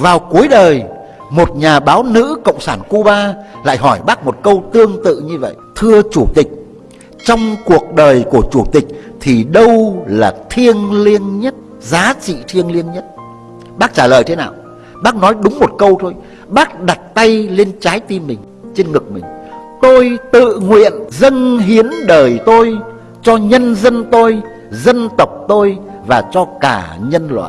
Vào cuối đời, Một nhà báo nữ Cộng sản Cuba Lại hỏi bác một câu tương tự như vậy. Thưa Chủ tịch, Trong cuộc đời của Chủ tịch Thì đâu là thiêng liêng nhất, Giá trị thiêng liêng nhất? Bác trả lời thế nào? Bác nói đúng một câu thôi. Bác đặt tay lên trái tim mình, Trên ngực mình. Tôi tự nguyện dâng hiến đời tôi Cho nhân dân tôi, Dân tộc tôi Và cho cả nhân loại.